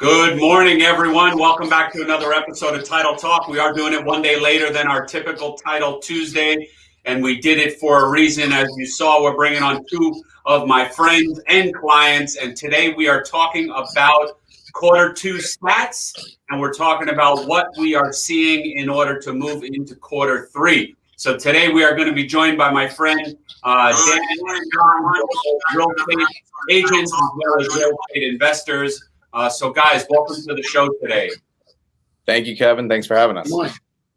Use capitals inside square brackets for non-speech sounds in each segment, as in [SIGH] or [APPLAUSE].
Good morning, everyone. Welcome back to another episode of Title Talk. We are doing it one day later than our typical Title Tuesday, and we did it for a reason. As you saw, we're bringing on two of my friends and clients, and today we are talking about quarter two stats, and we're talking about what we are seeing in order to move into quarter three. So today we are going to be joined by my friend uh, Dan, real estate agents as well as real estate investors. Uh, so, guys, welcome to the show today. Thank you, Kevin. Thanks for having us. Good morning.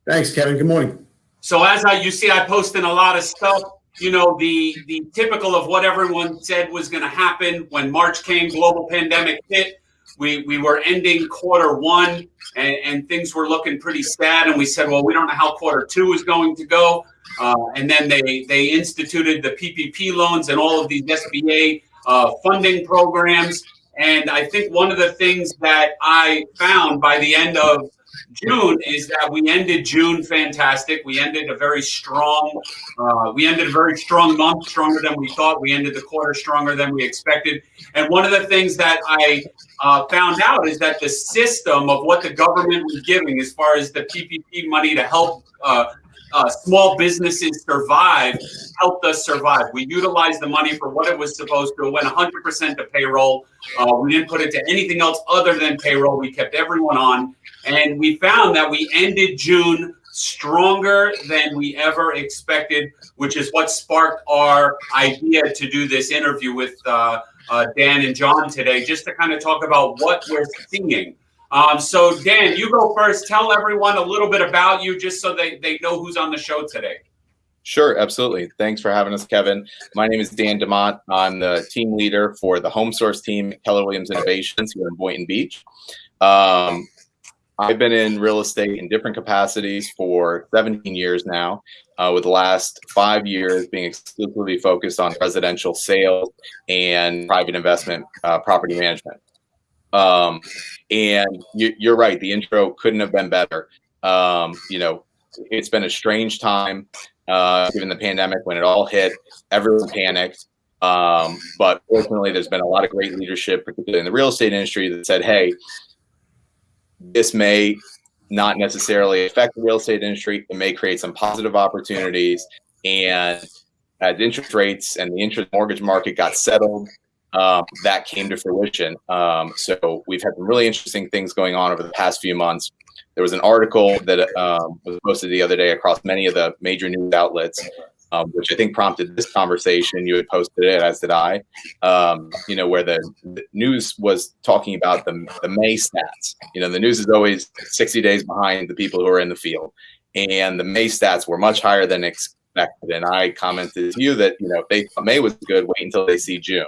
Thanks, Kevin. Good morning. So, as I, you see, I posted a lot of stuff. You know, the the typical of what everyone said was going to happen when March came, global pandemic hit. We we were ending quarter one, and, and things were looking pretty sad. And we said, well, we don't know how quarter two is going to go. Uh, and then they they instituted the PPP loans and all of these SBA uh, funding programs. And I think one of the things that I found by the end of June is that we ended June fantastic. We ended a very strong, uh, we ended a very strong month, stronger than we thought. We ended the quarter stronger than we expected. And one of the things that I uh, found out is that the system of what the government was giving, as far as the PPP money to help uh, uh, small businesses survive helped us survive. We utilized the money for what it was supposed to. It went 100% to payroll. Uh, we didn't put it to anything else other than payroll. We kept everyone on. And we found that we ended June stronger than we ever expected, which is what sparked our idea to do this interview with uh, uh Dan and John today, just to kind of talk about what we're seeing. Um, so, Dan, you go first. Tell everyone a little bit about you just so they, they know who's on the show today. Sure, absolutely. Thanks for having us, Kevin. My name is Dan DeMont. I'm the team leader for the Home Source team at Keller Williams Innovations here in Boynton Beach. Um, I've been in real estate in different capacities for 17 years now, uh, with the last five years being exclusively focused on residential sales and private investment uh, property management. Um, and you, are right, the intro couldn't have been better. Um, you know, it's been a strange time uh, given the pandemic when it all hit. Everyone panicked. Um, but fortunately, there's been a lot of great leadership, particularly in the real estate industry, that said, hey, this may not necessarily affect the real estate industry. It may create some positive opportunities. And as interest rates and the interest mortgage market got settled, um, that came to fruition. Um, so we've had some really interesting things going on over the past few months. There was an article that um, was posted the other day across many of the major news outlets, um, which I think prompted this conversation. You had posted it, as did I. Um, you know, where the, the, news was talking about the the May stats. You know, the news is always 60 days behind the people who are in the field, and the May stats were much higher than expected. And I commented to you that you know if they May was good, wait until they see June.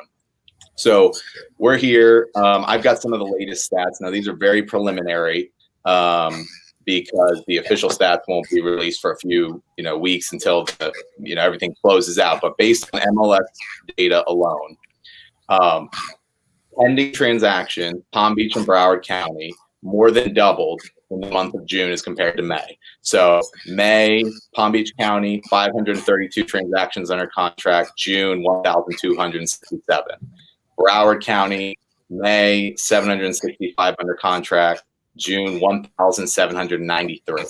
So we're here. Um, I've got some of the latest stats. Now, these are very preliminary um, because the official stats won't be released for a few you know weeks until the, you know everything closes out. But based on MLS data alone, um, pending transaction, Palm Beach and Broward County more than doubled in the month of June as compared to May. So May, Palm Beach County, 532 transactions under contract. June, 1,267. Broward County, May 765 under contract, June 1,793.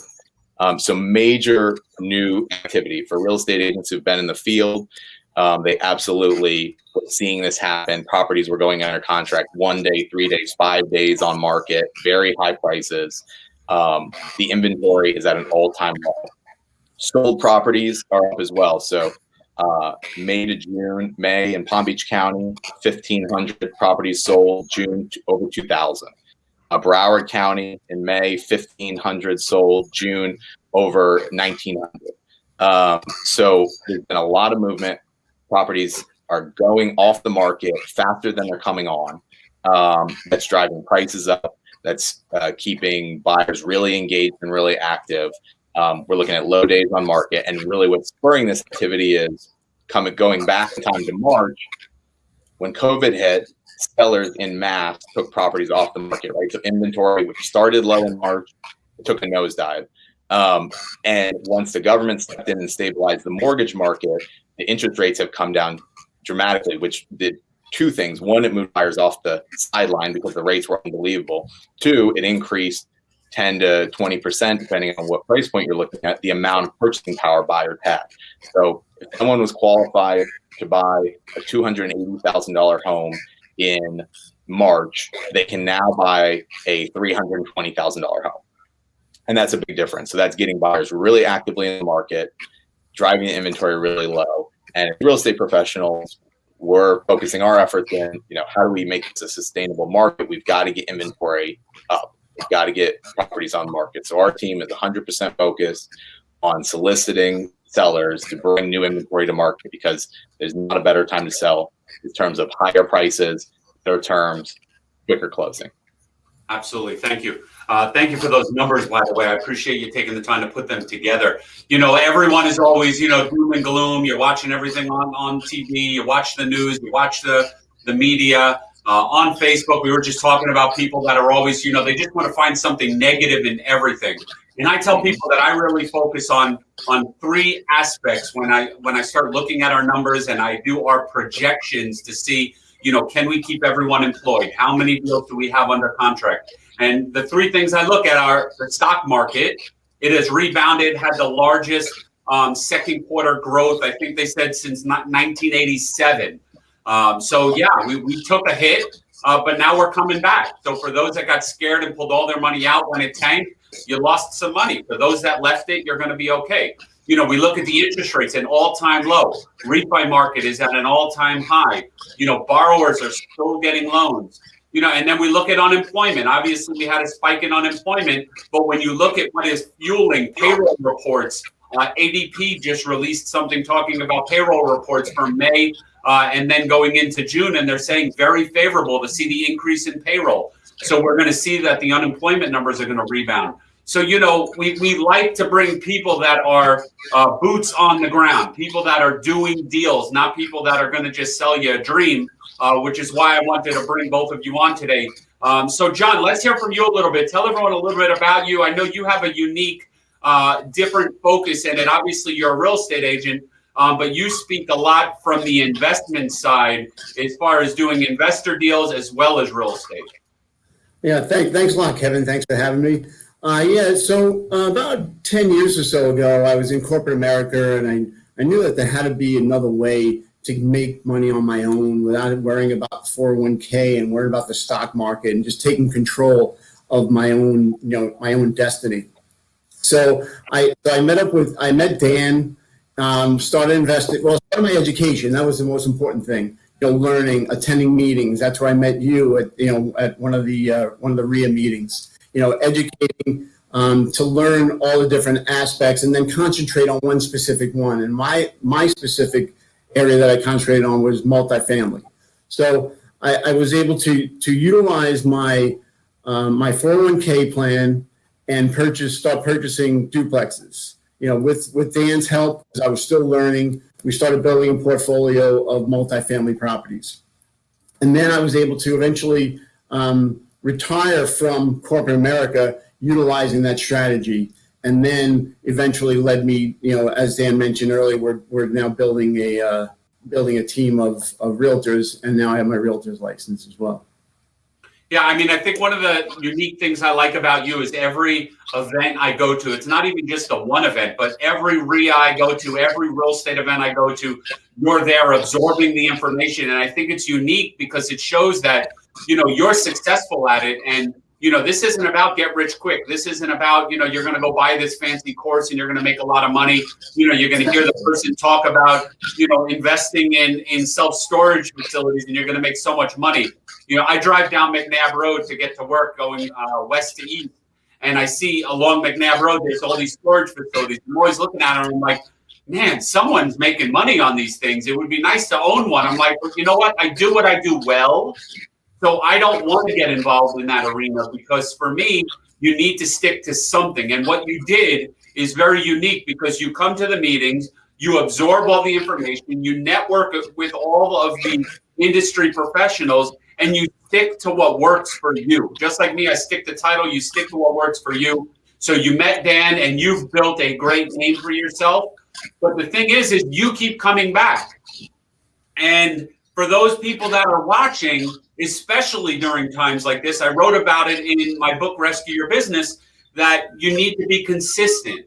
Um, so major new activity for real estate agents who've been in the field. Um, they absolutely seeing this happen. Properties were going under contract one day, three days, five days on market, very high prices. Um, the inventory is at an all-time low. Sold properties are up as well. So uh, May to June, May in Palm Beach County, 1,500 properties sold, June over 2,000. Uh, Broward County in May, 1,500 sold, June over 1,900. Um, so there's been a lot of movement. Properties are going off the market faster than they're coming on. Um, that's driving prices up. That's uh, keeping buyers really engaged and really active. Um, we're looking at low days on market, and really what's spurring this activity is coming going back in time to March when COVID hit. Sellers in mass took properties off the market, right? So inventory, which started low in March, took a nosedive. Um, and once the government stepped in and stabilized the mortgage market, the interest rates have come down dramatically, which did two things. One, it moved buyers off the sideline because the rates were unbelievable. Two, it increased 10 to 20%, depending on what price point you're looking at, the amount of purchasing power buyers had. So if someone was qualified to buy a $280,000 home in March, they can now buy a $320,000 home. And that's a big difference. So that's getting buyers really actively in the market, driving the inventory really low. And real estate professionals, we're focusing our efforts in, you know, how do we make this a sustainable market? We've got to get inventory up. Got to get properties on the market. So our team is 100% focused on soliciting sellers to bring new inventory to market because there's not a better time to sell in terms of higher prices, better terms, quicker closing. Absolutely. Thank you. Uh, thank you for those numbers, by the way. I appreciate you taking the time to put them together. You know, everyone is always, you know, doom and gloom. You're watching everything on, on TV. You watch the news. You watch the, the media. Uh, on Facebook, we were just talking about people that are always, you know, they just want to find something negative in everything. And I tell people that I really focus on on three aspects when I when I start looking at our numbers and I do our projections to see, you know, can we keep everyone employed? How many deals do we have under contract? And the three things I look at are the stock market. It has rebounded, had the largest um, second quarter growth, I think they said since 1987. Um, so, yeah, we, we took a hit, uh, but now we're coming back. So, for those that got scared and pulled all their money out when it tanked, you lost some money. For those that left it, you're going to be okay. You know, we look at the interest rates an all-time low. Refi market is at an all-time high. You know, borrowers are still getting loans you know, and then we look at unemployment. Obviously, we had a spike in unemployment, but when you look at what is fueling payroll reports, uh, ADP just released something talking about payroll reports for May uh, and then going into June, and they're saying very favorable to see the increase in payroll. So we're going to see that the unemployment numbers are going to rebound. So, you know, we, we like to bring people that are uh, boots on the ground, people that are doing deals, not people that are going to just sell you a dream uh, which is why I wanted to bring both of you on today. Um, so, John, let's hear from you a little bit. Tell everyone a little bit about you. I know you have a unique, uh, different focus in it. Obviously, you're a real estate agent, um, but you speak a lot from the investment side as far as doing investor deals as well as real estate. Yeah, thank, thanks a lot, Kevin. Thanks for having me. Uh, yeah, so uh, about 10 years or so ago, I was in corporate America and I, I knew that there had to be another way to make money on my own without worrying about 401k and worrying about the stock market and just taking control of my own, you know, my own destiny. So I, I met up with, I met Dan, um, started investing, well, started my education. That was the most important thing. You know, learning, attending meetings. That's where I met you at, you know, at one of the, uh, one of the RIA meetings, you know, educating, um, to learn all the different aspects and then concentrate on one specific one. And my, my specific area that I concentrated on was multifamily. So I, I was able to to utilize my um, my 401k plan and purchase start purchasing duplexes. You know, with with Dan's help, I was still learning. We started building a portfolio of multifamily properties, and then I was able to eventually um, retire from corporate America utilizing that strategy and then eventually led me, you know, as Dan mentioned earlier, we're, we're now building a, uh, building a team of, of realtors and now I have my realtor's license as well. Yeah, I mean, I think one of the unique things I like about you is every event I go to, it's not even just a one event, but every RIA I go to, every real estate event I go to, you're there absorbing the information. And I think it's unique because it shows that, you know, you're successful at it and you know, this isn't about get rich quick. This isn't about, you know, you're going to go buy this fancy course and you're going to make a lot of money. You know, you're going to hear the person talk about, you know, investing in, in self-storage facilities and you're going to make so much money. You know, I drive down McNab Road to get to work going uh, west to east. And I see along McNab Road, there's all these storage facilities. I'm always looking at them. I'm like, man, someone's making money on these things. It would be nice to own one. I'm like, you know what? I do what I do well. So I don't want to get involved in that arena because for me, you need to stick to something. And what you did is very unique because you come to the meetings, you absorb all the information, you network with all of the industry professionals, and you stick to what works for you. Just like me, I stick to title, you stick to what works for you. So you met Dan and you've built a great name for yourself. But the thing is, is you keep coming back. And for those people that are watching, especially during times like this, I wrote about it in my book, Rescue Your Business, that you need to be consistent.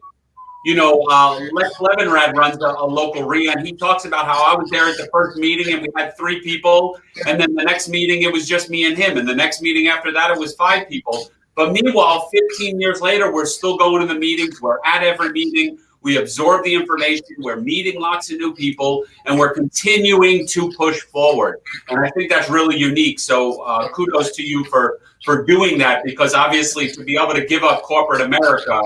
You know, uh, Lex Levinrad runs a, a, local RIA, and he talks about how I was there at the first meeting and we had three people, and then the next meeting it was just me and him, and the next meeting after that it was five people. But meanwhile, 15 years later, we're still going to the meetings, we're at every meeting, we absorb the information, we're meeting lots of new people, and we're continuing to push forward. And I think that's really unique. So uh, kudos to you for, for doing that, because obviously to be able to give up corporate America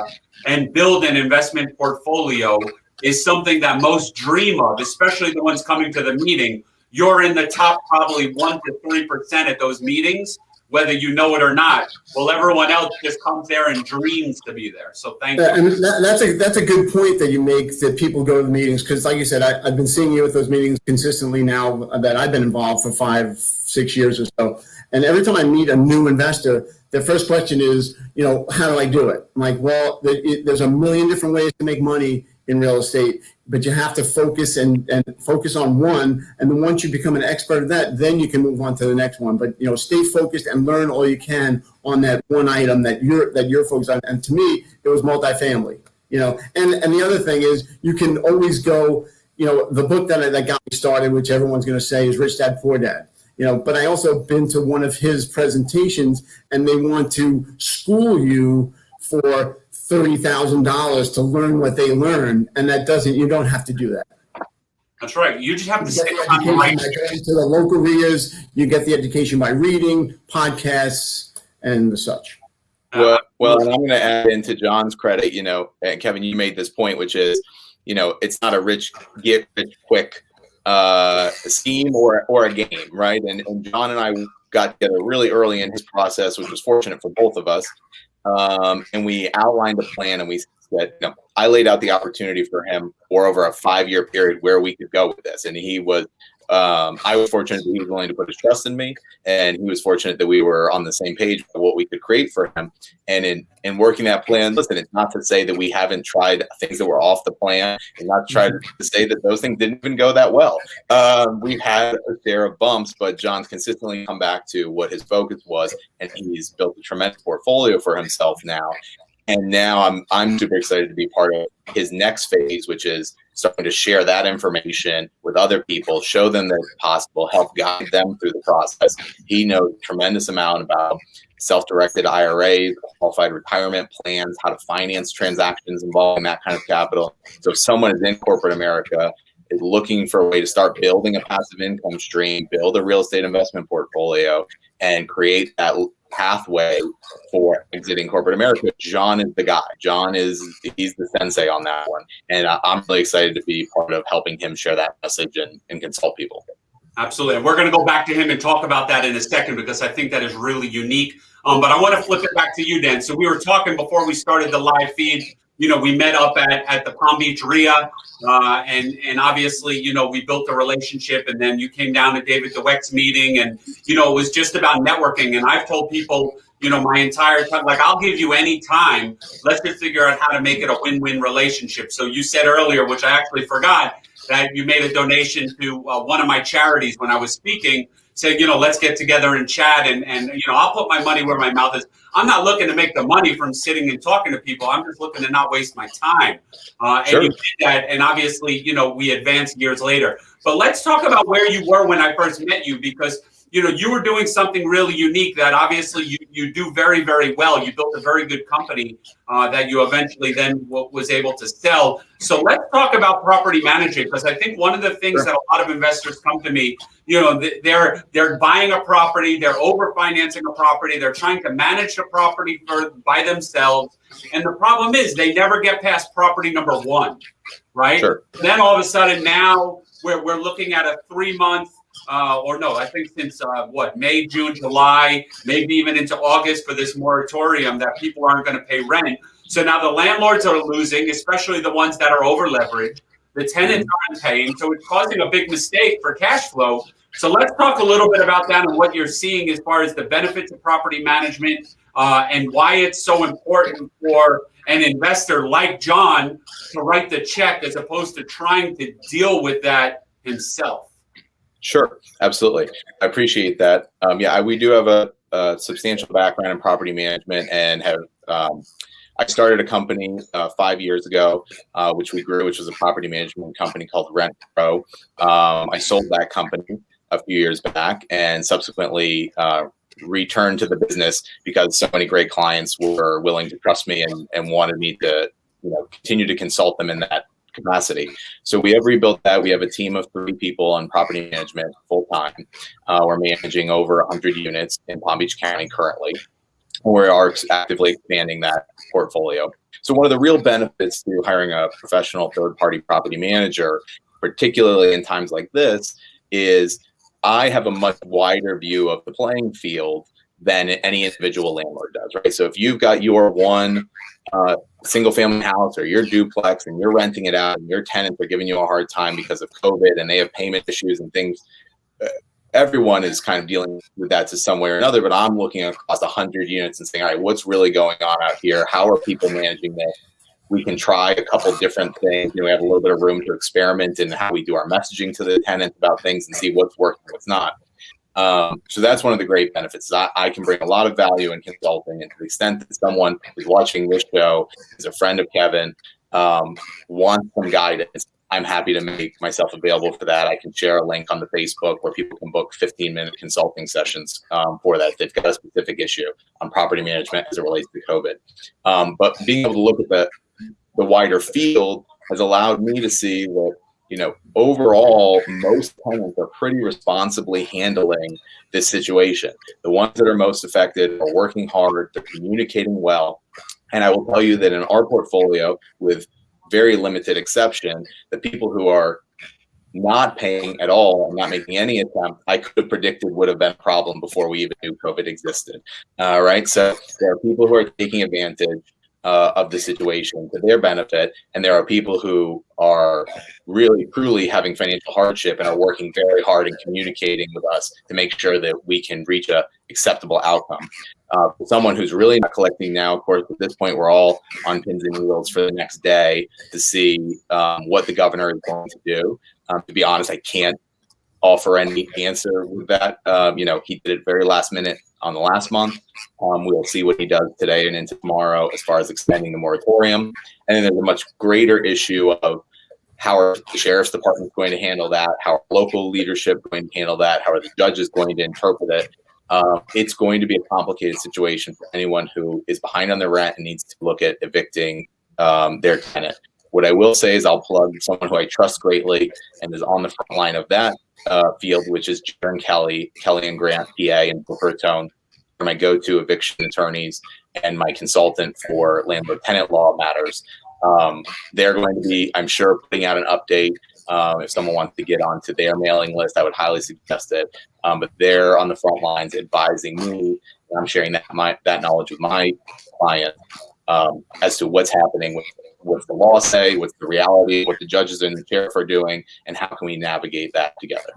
and build an investment portfolio is something that most dream of, especially the ones coming to the meeting. You're in the top probably one to 3% at those meetings whether you know it or not. Well, everyone else just comes there and dreams to be there. So thank you. And that, that's a that's a good point that you make that people go to the meetings because, like you said, I, have been seeing you at those meetings consistently now that I've been involved for five, six years or so. And every time I meet a new investor, their first question is, you know, how do I do it? I'm like, well, there's a million different ways to make money in real estate, but you have to focus and, and focus on one. And then once you become an expert at that, then you can move on to the next one. But you know, stay focused and learn all you can on that one item that you're that you're focused on. And to me, it was multifamily. You know, and and the other thing is you can always go. You know, the book that that got me started, which everyone's going to say is Rich Dad Poor Dad you know but i also been to one of his presentations and they want to school you for $30,000 to learn what they learn. And that doesn't, you don't have to do that. That's right. You just have to stay on the right. To the local RIAs, you get the education by reading, podcasts, and the such. Well, well, and I'm going to add into John's credit, you know, and Kevin, you made this point, which is, you know, it's not a rich, get rich quick uh, scheme or, or a game, right? And, and John and I got together really early in his process, which was fortunate for both of us um, and we outlined a plan and we said, you know, I laid out the opportunity for him for over a five year period where we could go with this. And he was um, I was fortunate that he was willing to put his trust in me, and he was fortunate that we were on the same page for what we could create for him. And in in working that plan, listen, it's not to say that we haven't tried things that were off the plan, and not try to say that those things didn't even go that well. Um, we've had a share of bumps, but John's consistently come back to what his focus was, and he's built a tremendous portfolio for himself now. And now I'm I'm super excited to be part of his next phase, which is starting to share that information with other people, show them that it's possible, help guide them through the process. He knows tremendous amount about self-directed IRAs, qualified retirement plans, how to finance transactions involving that kind of capital. So if someone is in corporate America, is looking for a way to start building a passive income stream, build a real estate investment portfolio, and create that pathway for exiting corporate America, John is the guy. John is he's the sensei on that one, and I'm really excited to be part of helping him share that message and, and consult people. Absolutely, and we're going to go back to him and talk about that in a second because I think that is really unique. Um, but I want to flip it back to you, Dan. So we were talking before we started the live feed you know, we met up at, at the Palm Beach RIA, uh, and and obviously, you know, we built a relationship, and then you came down to David DeWeck's meeting, and you know, it was just about networking. And I've told people, you know, my entire time, like, I'll give you any time. Let's just figure out how to make it a win-win relationship. So you said earlier, which I actually forgot, that you made a donation to uh, one of my charities when I was speaking say, you know, let's get together and chat and, and, you know, I'll put my money where my mouth is. I'm not looking to make the money from sitting and talking to people. I'm just looking to not waste my time. Uh, sure. And you did that. And obviously, you know, we advanced years later. But let's talk about where you were when I first met you because you know, you were doing something really unique that obviously you, you do very, very well. You built a very good company uh, that you eventually then was able to sell. So let's talk about property management because I think one of the things sure. that a lot of investors come to me, you know, they're they're buying a property, they're over financing a property, they're trying to manage the property for by themselves, and the problem is they never get past property number one, right? Sure. Then all of a sudden now we're we're looking at a three month uh, or no, I think since uh, what May, June, July, maybe even into August for this moratorium that people aren't going to pay rent. So now the landlords are losing, especially the ones that are over leveraged. The tenants aren't paying, so it's causing a big mistake for cash flow. So let's talk a little bit about that and what you're seeing as far as the benefits of property management uh, and why it's so important for an investor like John to write the check as opposed to trying to deal with that himself. Sure, absolutely. I appreciate that. Um, yeah, I, we do have a, a, substantial background in property management and have. Um, I started a company uh, five years ago, uh, which we grew, which was a property management company called Rent Pro. Um, I sold that company a few years back and subsequently uh, returned to the business because so many great clients were willing to trust me and, and wanted me to you know continue to consult them in that capacity. So we have rebuilt that. We have a team of three people on property management full time. Uh, we're managing over 100 units in Palm Beach County currently. We are actively expanding that portfolio. So one of the real benefits to hiring a professional third party property manager, particularly in times like this, is I have a much wider view of the playing field than any individual landlord does, right? So if you've got your one uh, single family house or your duplex and you're renting it out and your tenants are giving you a hard time because of COVID and they have payment issues and things, uh, everyone is kind of dealing with that to some way or another. But I'm looking across 100 units and saying, all right, what's really going on out here? How are people managing this? We can try a couple different things. You know, we have a little bit of room to experiment in how we do our messaging to the tenants about things and see what's working, what's not. Um, so that's one of the great benefits. I, I, can bring a lot of value in consulting, and to the extent that someone who's watching this show is a friend of Kevin, um, wants some guidance, I'm happy to make myself available for that. I can share a link on the Facebook where people can book 15 minute consulting sessions um, for that if they've got a specific issue on property management as it relates to COVID. Um, but being able to look at the the wider field has allowed me to see that you know, overall, most tenants are pretty responsibly handling this situation. The ones that are most affected are working hard, they're communicating well. And I will tell you that in our portfolio, with very limited exception, the people who are not paying at all and not making any attempt, I could have predicted would have been a problem before we even knew COVID existed. Uh, right. So there are people who are taking advantage uh, of the situation to their benefit. And there are people who are really, truly having financial hardship and are working very hard and communicating with us to make sure that we can reach a acceptable outcome. Uh, someone who's really not collecting now, of course, at this point, we're all on pins and needles for the next day to see um, what the governor is going to do. Um, to be honest, I can't offer any answer with that. Um, you know, he did it very last minute on the last month. Um, we'll see what he does today and into tomorrow as far as extending the moratorium. And then there's a much greater issue of how are the sheriff's department going to handle that? How are local leadership going to handle that? How are the judges going to interpret it? Um, it's going to be a complicated situation for anyone who is behind on their rent and needs to look at evicting um, their tenant. What I will say is I'll plug someone who I trust greatly and is on the front line of that uh, field, which is Jern Kelly, Kelly and Grant, PA, and Booker Tone, are my go-to eviction attorneys and my consultant for landlord-tenant law matters. Um, they're going to be, I'm sure, putting out an update. Um, if someone wants to get onto their mailing list, I would highly suggest it. Um, but they're on the front lines advising me. I'm sharing that my that knowledge with my client um, as to what's happening with what's the law say, what's the reality, what the judges and the sheriff are doing, and how can we navigate that together.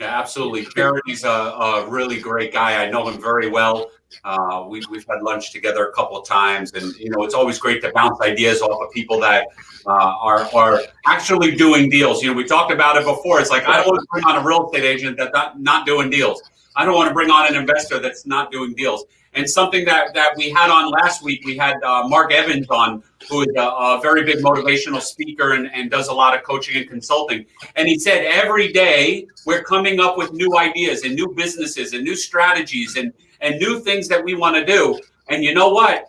Yeah, absolutely. Charity's a, a really great guy. I know him very well. Uh, we, we've had lunch together a couple of times, and you know it's always great to bounce ideas off of people that uh, are are actually doing deals. You know, we talked about it before. It's like I don't want to bring on a real estate agent that's not, not doing deals. I don't want to bring on an investor that's not doing deals. And something that, that we had on last week, we had uh, Mark Evans on, who is a, a, very big motivational speaker and, and does a lot of coaching and consulting. And he said every day we're coming up with new ideas and new businesses and new strategies and, and new things that we want to do. And you know what?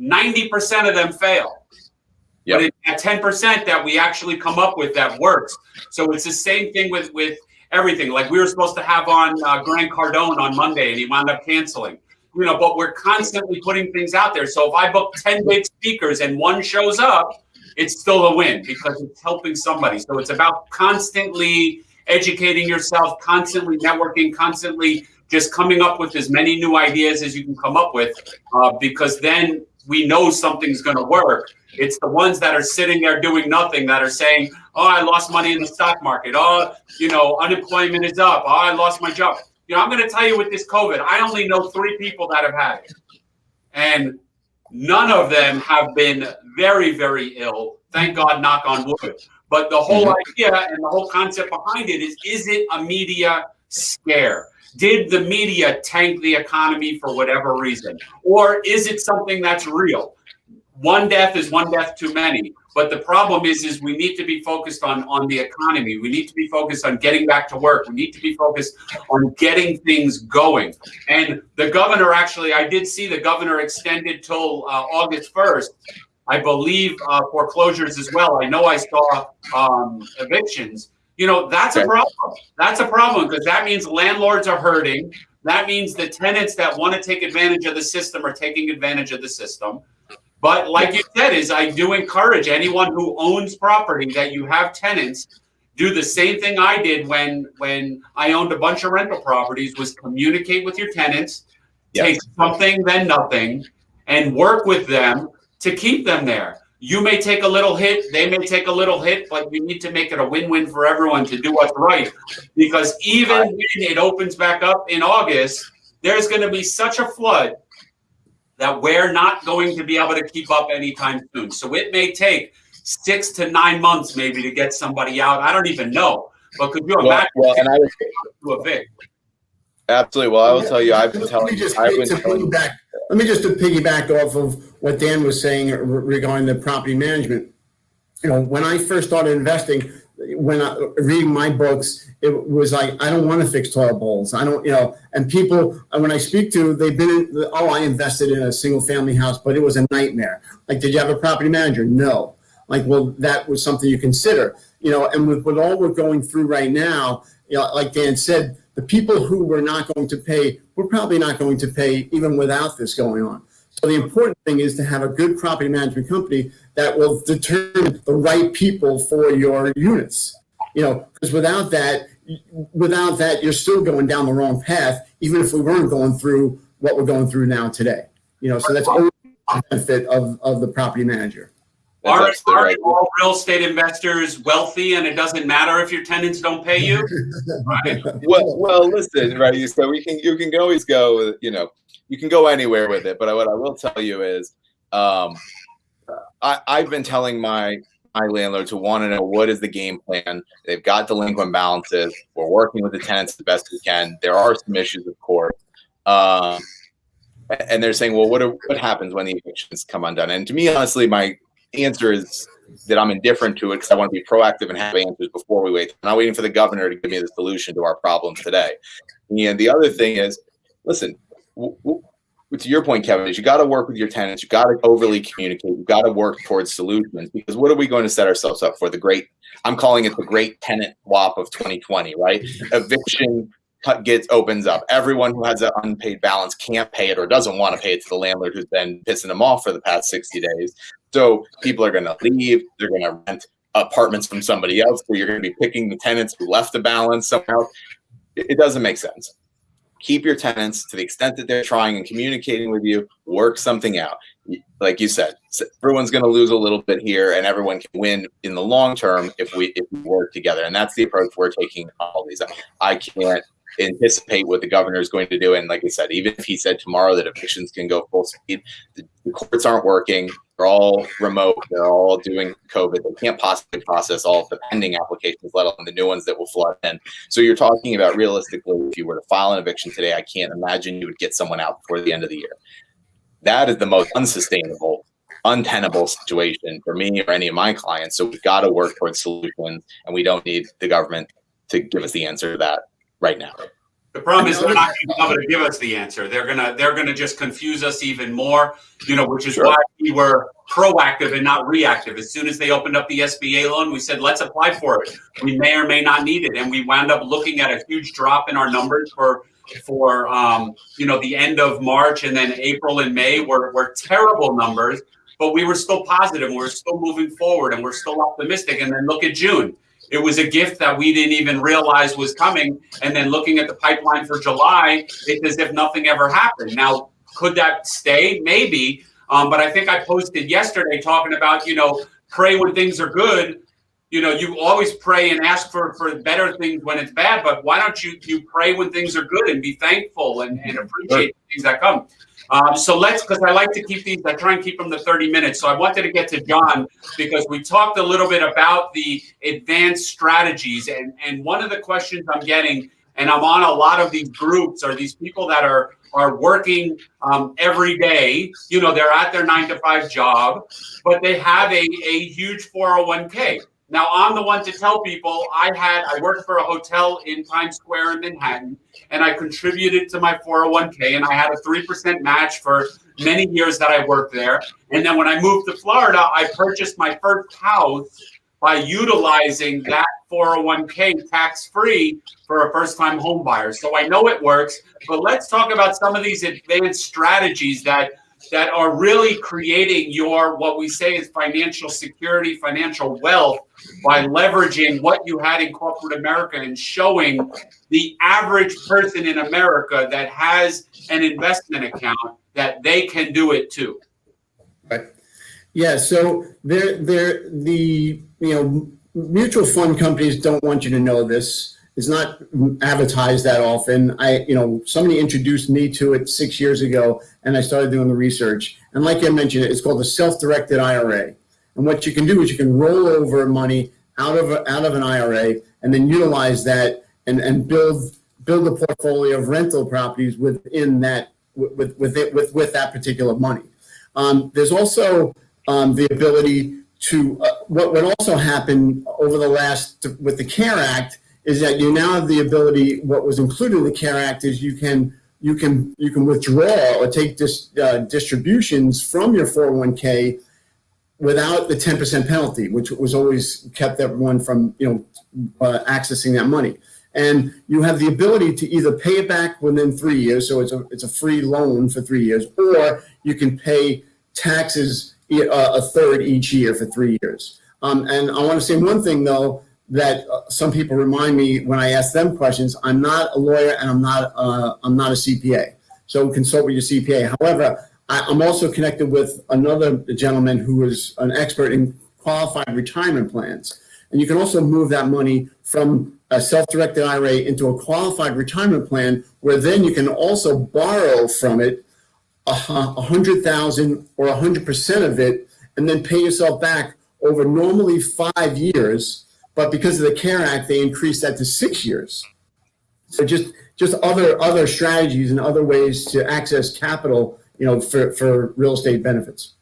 90% of them fail. Yep. But it's at 10% that we actually come up with that works. So it's the same thing with, with everything. Like we were supposed to have on uh, Grant Cardone on Monday and he wound up canceling you know, but we're constantly putting things out there. So if I book 10 big speakers and one shows up, it's still a win because it's helping somebody. So it's about constantly educating yourself, constantly networking, constantly just coming up with as many new ideas as you can come up with uh, because then we know something's going to work. It's the ones that are sitting there doing nothing that are saying, oh, I lost money in the stock market. Oh, you know, unemployment is up. Oh, I lost my job. You know, I'm going to tell you with this COVID, I only know three people that have had it. And none of them have been very, very ill. Thank God, knock on wood. But the whole mm-hmm. idea and the whole concept behind it is is it a media scare? Did the media tank the economy for whatever reason? Or is it something that's real? One death is one death too many. But the problem is, is we need to be focused on, on the economy. We need to be focused on getting back to work. We need to be focused on getting things going. And the governor actually, I did see the governor extended till uh, August 1st. I believe uh, foreclosures as well. I know I saw um, evictions. You know, that's a problem. That's a problem because that means landlords are hurting. That means the tenants that want to take advantage of the system are taking advantage of the system. But like you said, is I do encourage anyone who owns property that you have tenants do the same thing I did when when I owned a bunch of rental properties was communicate with your tenants, yes. take something then nothing, and work with them to keep them there. You may take a little hit, they may take a little hit, but you need to make it a win-win for everyone to do what's right. Because even when it opens back up in August, there's going to be such a flood that we're not going to be able to keep up anytime soon. So it may take six to nine months maybe to get somebody out. I don't even know. But could you imagine well, well, and I was, to evict? Absolutely. Well, I will tell you, I've been telling you, I've been telling back let me just to piggyback off of what Dan was saying regarding the property management. You know, when I first started investing, when I reading my books, it was like I don't want to fix toilet bowls. I don't, you know. And people, when I speak to, they've been, in, oh, I invested in a single family house, but it was a nightmare. Like, did you have a property manager? No. Like, well, that was something you consider. You know, and with, with all we're going through right now, you know, like Dan said, the people who were not going to pay, we're probably not going to pay even without this going on. So the important thing is to have a good property management company that will determine the right people for your units. You know, because without that, without that, you're still going down the wrong path, even if we weren't going through what we're going through now today. You know, so that's always the benefit of, of the property manager. Are, are right. all real estate investors wealthy and it doesn't matter if your tenants don't pay you? right. [LAUGHS] Well, well, listen, right. So we can you can always go, you know, you can go anywhere with it. But what I will tell you is, um, I, I've been telling my my landlords who want to know what is the game plan. They've got delinquent balances. We're working with the tenants the best we can. There are some issues, of course. Um, and they're saying, well, what are, what happens when the evictions come undone? And to me, honestly, my answer is that I'm indifferent to it because I want to be proactive and have answers before we wait. I'm not waiting for the governor to give me the solution to our problems today. And the other thing is, listen, to your point, Kevin, is you got to work with your tenants. You got to overly communicate. You got to work towards solutions because what are we going to set ourselves up for? The great, I'm calling it the great tenant swap of 2020, right? Eviction gets opens up. Everyone who has an unpaid balance can't pay it or doesn't want to pay it to the landlord who's been pissing them off for the past 60 days. So people are going to leave. They're going to rent apartments from somebody else. So you're going to be picking the tenants who left the balance somehow. It doesn't make sense. Keep your tenants to the extent that they're trying and communicating with you. Work something out. Like you said, everyone's going to lose a little bit here, and everyone can win in the long term if we if we work together. And that's the approach we're taking. All these, I can't anticipate what the governor is going to do. And like I said, even if he said tomorrow that evictions can go full speed, the, the courts aren't working. They're all remote. They're all doing COVID. They can't possibly process all of the pending applications, let alone the new ones that will flood in. So you're talking about realistically, if you were to file an eviction today, I can't imagine you would get someone out before the end of the year. That is the most unsustainable, untenable situation for me or any of my clients. So we've got to work towards solutions, and we don't need the government to give us the answer to that right now. The problem is they're not going to be able to give us the answer. They're gonna they're gonna just confuse us even more. You know, which is sure. why we were proactive and not reactive. As soon as they opened up the SBA loan, we said let's apply for it. We may or may not need it, and we wound up looking at a huge drop in our numbers for for um, you know the end of March and then April and May were were terrible numbers, but we were still positive. And we we're still moving forward, and we're still optimistic. And then look at June it was a gift that we didn't even realize was coming. And then looking at the pipeline for July, it's as if nothing ever happened. Now, could that stay? Maybe. Um, but I think I posted yesterday talking about, you know, pray when things are good, you know, you always pray and ask for, for better things when it's bad, but why don't you you pray when things are good and be thankful and, and appreciate sure. things that come. Um, so let's, because I like to keep these, I try and keep them to 30 minutes. So I wanted to get to John because we talked a little bit about the advanced strategies. And, and one of the questions I'm getting, and I'm on a lot of these groups, are these people that are are working um, every day. You know, they're at their nine to five job, but they have a, a huge 401k. Now, I'm the one to tell people I had, I worked for a hotel in Times Square in Manhattan, and I contributed to my 401k, and I had a 3% match for many years that I worked there. And then when I moved to Florida, I purchased my first house by utilizing that 401k tax free for a first time home buyer. So I know it works, but let's talk about some of these advanced strategies that that are really creating your what we say is financial security, financial wealth by leveraging what you had in corporate America and showing the average person in America that has an investment account that they can do it too. Right. Yeah. So they're, they're the you know mutual fund companies don't want you to know this. It's not advertised that often. I, you know, somebody introduced me to it six years ago, and I started doing the research. And like I mentioned, it's called a self-directed IRA. And what you can do is you can roll over money out of out of an IRA and then utilize that and, and build build a portfolio of rental properties within that with with it with with that particular money. Um, there's also um, the ability to uh, what what also happened over the last with the CARE Act is that you now have the ability. What was included in the CARE Act is you can you can you can withdraw or take dis, uh, distributions from your 401k without the 10% penalty, which was always kept everyone from you know uh, accessing that money. And you have the ability to either pay it back within three years, so it's a it's a free loan for three years, or you can pay taxes uh, a third each year for three years. Um, and I want to say one thing though that uh, some people remind me when I ask them questions. I'm not a lawyer and I'm not uh, I'm not a CPA, so consult with your CPA. However, I, I'm also connected with another gentleman who is an expert in qualified retirement plans, and you can also move that money from a self-directed IRA into a qualified retirement plan, where then you can also borrow from it a hundred thousand or a hundred percent of it, and then pay yourself back over normally five years. But because of the CARE Act, they increased that to six years. So just just other other strategies and other ways to access capital, you know, for for real estate benefits.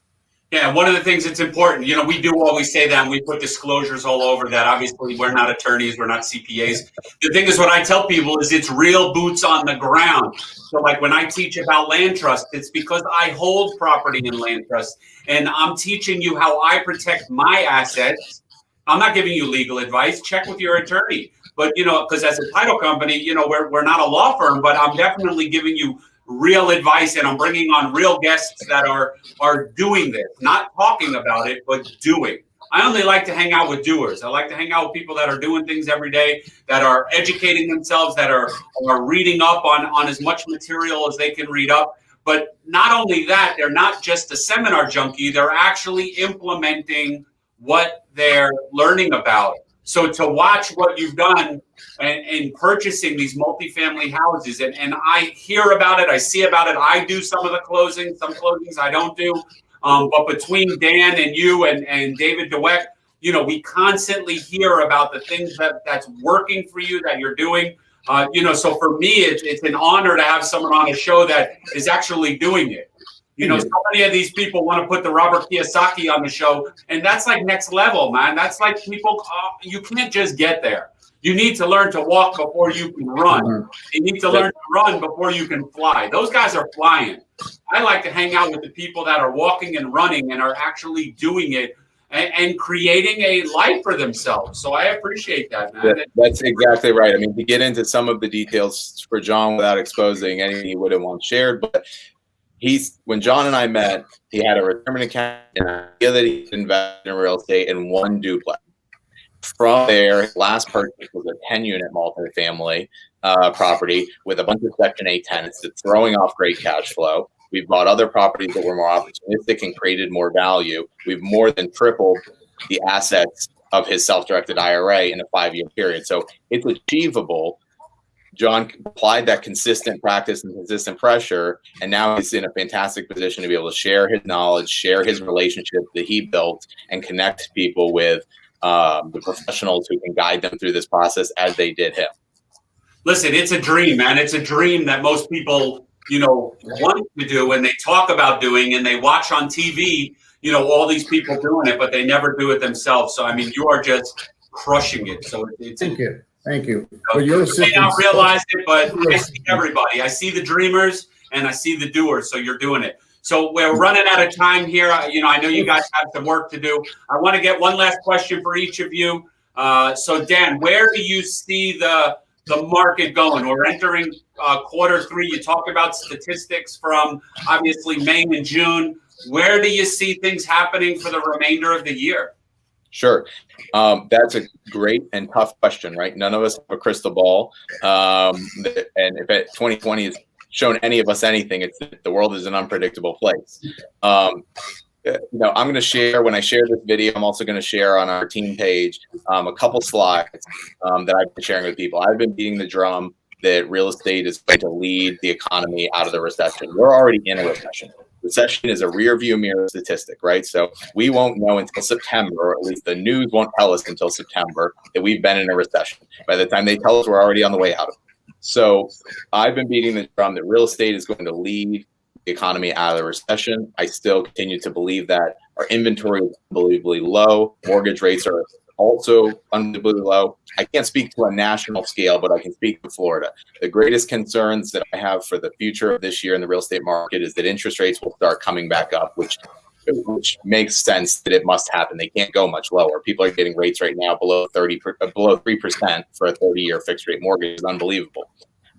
Yeah, one of the things that's important, you know, we do always say that and we put disclosures all over that. Obviously, we're not attorneys, we're not CPAs. The thing is, what I tell people is it's real boots on the ground. So, like when I teach about land trust, it's because I hold property in land trust and I'm teaching you how I protect my assets. I'm not giving you legal advice. Check with your attorney. But, you know, because as a title company, you know, we're, we're not a law firm, but I'm definitely giving you real advice and I'm bringing on real guests that are are doing this, not talking about it, but doing. I only like to hang out with doers. I like to hang out with people that are doing things every day, that are educating themselves, that are are reading up on on as much material as they can read up. But not only that, they're not just a seminar junkie, they're actually implementing what they're learning about. So to watch what you've done and, in purchasing these multifamily houses, and, and I hear about it, I see about it. I do some of the closings, some closings I don't do. Um, but between Dan and you and, and David DeWeck, you know, we constantly hear about the things that that's working for you that you're doing. Uh, you know, so for me, it's, it's an honor to have someone on a show that is actually doing it. You know, so many of these people want to put the Robert Kiyosaki on the show, and that's like next level, man. That's like people, uh, you can't just get there. You need to learn to walk before you can run. You need to learn to run before you can fly. Those guys are flying. I like to hang out with the people that are walking and running and are actually doing it and, and creating a life for themselves. So I appreciate that, man. that's exactly right. I mean, to get into some of the details for John without exposing anything he wouldn't want shared, but he's when John and I met, he had a retirement account and an idea that he invested in real estate in one duplex. From there, last purchase was a 10 unit multifamily uh, property with a bunch of Section 8 tenants that's throwing off great cash flow. We've bought other properties that were more opportunistic and created more value. We've more than tripled the assets of his self-directed IRA in a five-year period. So it's achievable. John applied that consistent practice and consistent pressure, and now he's in a fantastic position to be able to share his knowledge, share his relationship that he built, and connect people with um, the professionals who can guide them through this process as they did him. Listen, it's a dream, man. It's a dream that most people, you know, want to do and they talk about doing and they watch on TV, you know, all these people doing it, but they never do it themselves. So, I mean, you are just crushing it. So it's. Thank you. Thank you. You, you may not realize it, but I see everybody. I see the dreamers and I see the doers. So you're doing it. So we're running out of time here. You know, I know you guys have some work to do. I want to get one last question for each of you. Uh, so Dan, where do you see the the market going? We're entering uh, quarter three. You talked about statistics from obviously May and June. Where do you see things happening for the remainder of the year? Sure. Um, that's a great and tough question, right? None of us have a crystal ball. Um, and if it, 2020 has shown any of us anything, it's the world is an unpredictable place. Um, you know, I'm going to share when I share this video. I'm also going to share on our team page um, a couple slides um, that I've been sharing with people. I've been beating the drum that real estate is going to lead the economy out of the recession. We're already in a recession. Recession is a rear view mirror statistic, right? So we won't know until September, or at least the news won't tell us until September that we've been in a recession. By the time they tell us, we're already on the way out of it. So I've been beating the drum that real estate is going to lead the economy out of the recession. I still continue to believe that our inventory is unbelievably low. Mortgage rates are also unbelievably low. I can't speak to a national scale, but I can speak to Florida. The greatest concerns that I have for the future of this year in the real estate market is that interest rates will start coming back up, which which makes sense that it must happen. They can't go much lower. People are getting rates right now below 30, uh, below 3% for a 30 year fixed rate mortgage is unbelievable.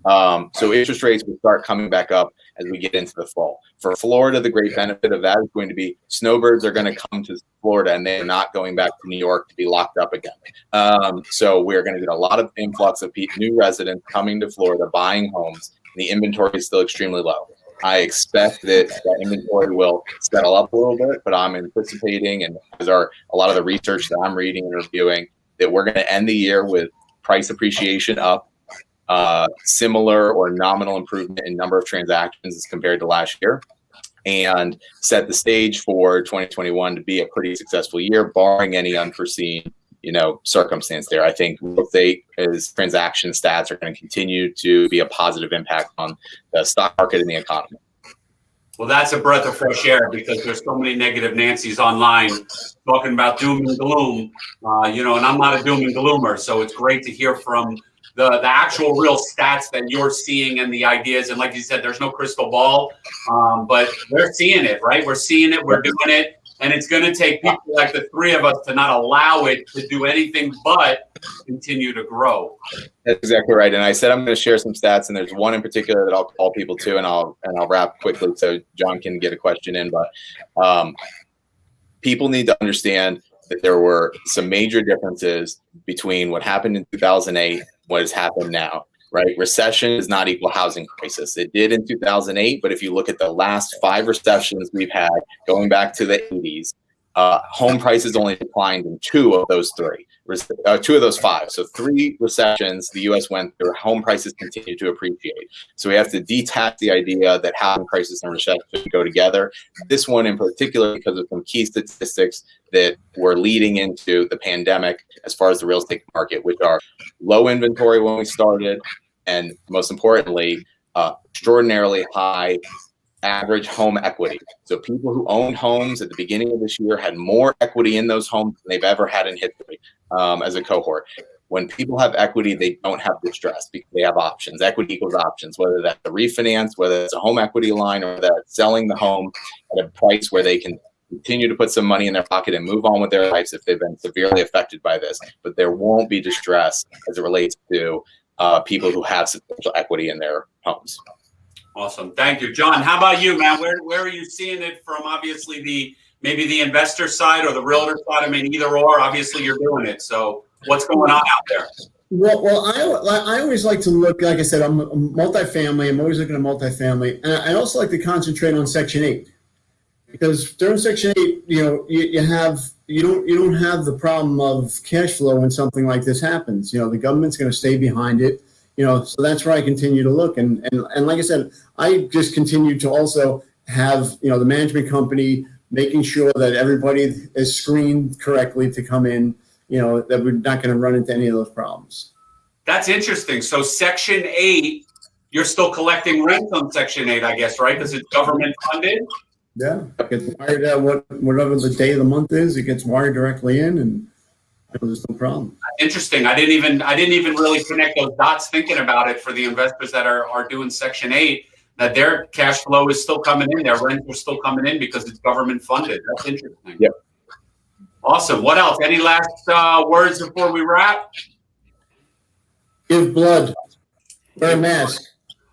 Um, so interest rates will start coming back up as we get into the fall. For Florida, the great benefit of that is going to be snowbirds are going to come to Florida and they're not going back to New York to be locked up again. Um, so we're going to get a lot of influx of new residents coming to Florida, buying homes. And the inventory is still extremely low. I expect that inventory will settle up a little bit, but I'm anticipating, and these are a lot of the research that I'm reading and reviewing, that we're going to end the year with price appreciation up uh, similar or nominal improvement in number of transactions as compared to last year and set the stage for 2021 to be a pretty successful year, barring any unforeseen, you know, circumstance there. I think real estate is transaction stats are going to continue to be a positive impact on the stock market and the economy. Well, that's a breath of fresh air because there's so many negative Nancy's online talking about doom and gloom, uh, you know, and I'm not a doom and gloomer. So it's great to hear from the the actual real stats that you're seeing and the ideas. And like you said, there's no crystal ball, um, but we're seeing it, right? We're seeing it. We're doing it. And it's going to take people like the three of us to not allow it to do anything but continue to grow. That's exactly right. And I said I'm going to share some stats, and there's one in particular that I'll call people to, and I'll and I'll wrap quickly so John can get a question in. But um, people need to understand that there were some major differences between what happened in 2008 what has happened now, right? Recession is not equal housing crisis. It did in 2008, but if you look at the last five recessions we've had going back to the 80s, uh, home prices only declined in two of those three, uh, two of those five. So three recessions the U.S. went through, home prices continue to appreciate. So we have to detach the idea that housing crisis and recession go together. This one in particular, because of some key statistics that were leading into the pandemic as far as the real estate market, which are low inventory when we started, and most importantly, uh, extraordinarily high average home equity. So people who owned homes at the beginning of this year had more equity in those homes than they've ever had in history um, as a cohort. When people have equity, they don't have distress because they have options. Equity equals options, whether that's a refinance, whether it's a home equity line, or that selling the home at a price where they can continue to put some money in their pocket and move on with their lives if they've been severely affected by this. But there won't be distress as it relates to uh, people who have substantial equity in their homes. Awesome. Thank you. John, how about you, man? Where, where are you seeing it from obviously the maybe the investor side or the realtor side? I mean, either or, obviously you're doing it. So what's going on out there? Well, well, I, I always like to look, like I said, I'm a multifamily. I'm always looking at multifamily. And I also like to concentrate on Section 8. because during Section Eight, you know, you, you have you don't you don't have the problem of cash flow when something like this happens. You know, the government's going to stay behind it. You know, so that's where I continue to look, and and and like I said, I just continue to also have you know the management company making sure that everybody is screened correctly to come in. You know, that we're not going to run into any of those problems. That's interesting. So section eight, you're still collecting rent on section eight, I guess, right? Because it's government funded. Yeah, it gets wired out what whatever the day of the month is, it gets wired directly in, and there's no problem. Interesting. I didn't even I didn't even really connect those dots thinking about it for the investors that are are doing section eight. That their cash flow is still coming in, their rents are still coming in because it's government funded. That's interesting. Yep. Awesome. What else? Any last uh, words before we wrap? Give blood, wear a mask.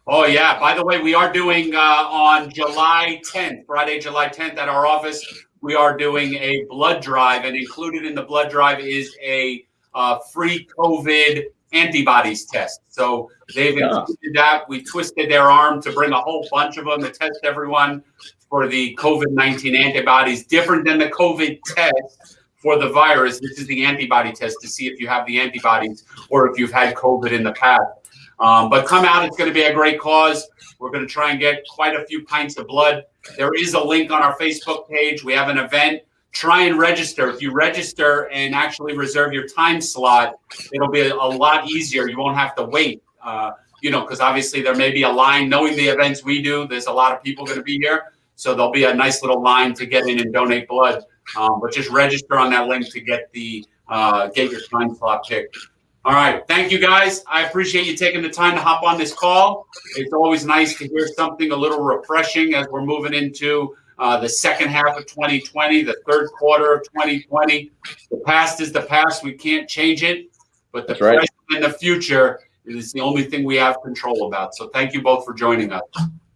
Oh yeah. By the way, we are doing uh, on July 10th, Friday, July 10th, at our office. We are doing a blood drive, and included in the blood drive is a uh, free COVID antibodies test. So they've included that. We twisted their arm to bring a whole bunch of them to test everyone for the COVID 19 antibodies, different than the COVID test for the virus. This is the antibody test to see if you have the antibodies or if you've had COVID in the past. Um, but come out, it's going to be a great cause. We're going to try and get quite a few pints of blood. There is a link on our Facebook page. We have an event. Try and register. If you register and actually reserve your time slot, it'll be a, a lot easier. You won't have to wait. Uh, you know, because obviously there may be a line. Knowing the events we do, there's a lot of people going to be here, so there'll be a nice little line to get in and donate blood. Um, but just register on that link to get the uh, get your time slot picked. All right. Thank you guys. I appreciate you taking the time to hop on this call. It's always nice to hear something a little refreshing as we're moving into uh, the second half of 2020, the third quarter of 2020. The past is the past. We can't change it. But the That's right. present and the future is the only thing we have control about. So thank you both for joining us.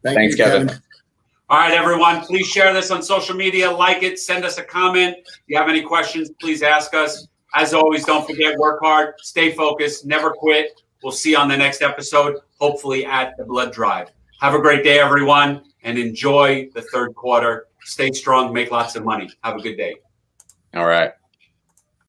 Thank Thanks, you, Kevin. All right, everyone, please share this on social media, like it, send us a comment. If you have any questions, please ask us. As always, don't forget, work hard, stay focused, never quit. We'll see you on the next episode, hopefully at the Blood Drive. Have a great day, everyone, and enjoy the third quarter. Stay strong, make lots of money. Have a good day. All right.